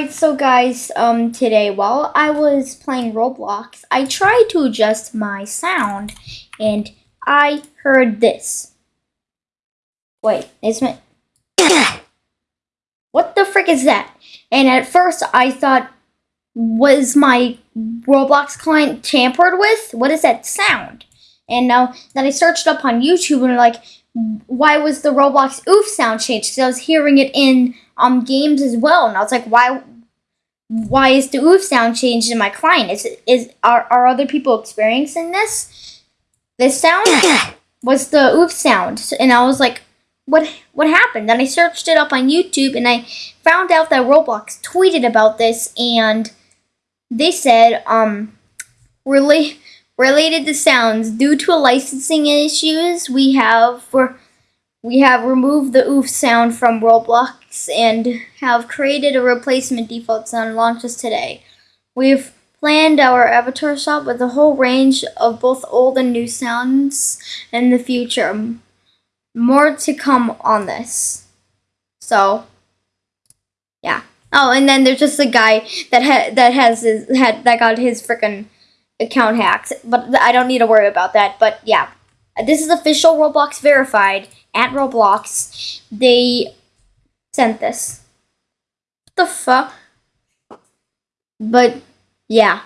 Alright, so guys, um, today while I was playing Roblox, I tried to adjust my sound, and I heard this. Wait, is my... what the frick is that? And at first I thought, was my Roblox client tampered with? What is that sound? And now, then I searched up on YouTube and like, why was the Roblox oof sound changed? Because I was hearing it in um games as well, and I was like, why why is the oof sound changed in my client? Is is are are other people experiencing this? This sound was the oof sound, and I was like, what what happened? Then I searched it up on YouTube, and I found out that Roblox tweeted about this, and they said um really related to sounds due to a licensing issues we have for we have removed the oof sound from Roblox and have created a replacement default sound launches today. We've planned our avatar shop with a whole range of both old and new sounds in the future. More to come on this. So, yeah. Oh, and then there's just a guy that ha- that has his had that got his freaking account hacked, but I don't need to worry about that. But yeah, this is official Roblox verified at Roblox. They sent this. What the fuck? But yeah,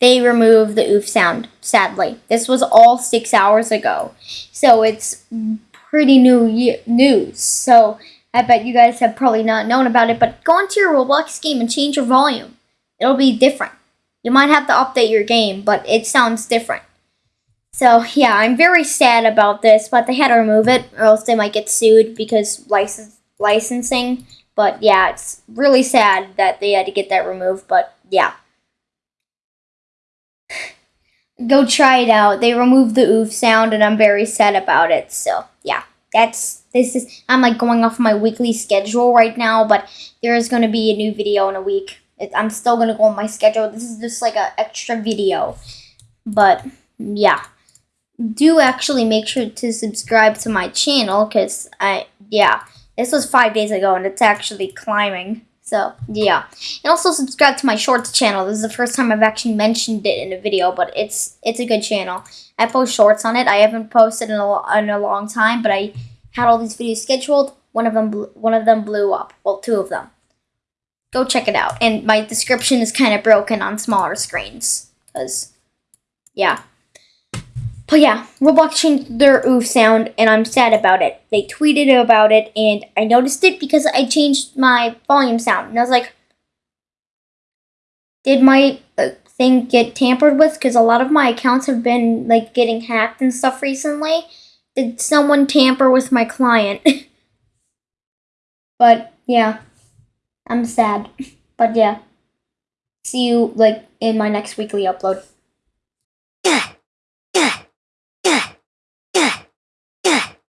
they removed the oof sound, sadly. This was all six hours ago. So it's pretty new news. So I bet you guys have probably not known about it, but go into your Roblox game and change your volume. It'll be different. You might have to update your game, but it sounds different. So, yeah, I'm very sad about this, but they had to remove it, or else they might get sued because license licensing. But, yeah, it's really sad that they had to get that removed, but, yeah. Go try it out. They removed the oof sound, and I'm very sad about it, so, yeah. That's, this is, I'm, like, going off my weekly schedule right now, but there is going to be a new video in a week. It, I'm still gonna go on my schedule. This is just like an extra video. But, yeah. Do actually make sure to subscribe to my channel, because I, yeah. This was five days ago, and it's actually climbing. So, yeah. And also subscribe to my shorts channel. This is the first time I've actually mentioned it in a video, but it's it's a good channel. I post shorts on it. I haven't posted in a, in a long time, but I had all these videos scheduled. One of them one of them blew up. Well, two of them go check it out. And my description is kind of broken on smaller screens. Because, yeah. But yeah, Roblox changed their oof sound, and I'm sad about it. They tweeted about it, and I noticed it because I changed my volume sound. And I was like, did my uh, thing get tampered with? Because a lot of my accounts have been, like, getting hacked and stuff recently. Did someone tamper with my client? but, yeah. I'm sad. But yeah. See you like in my next weekly upload.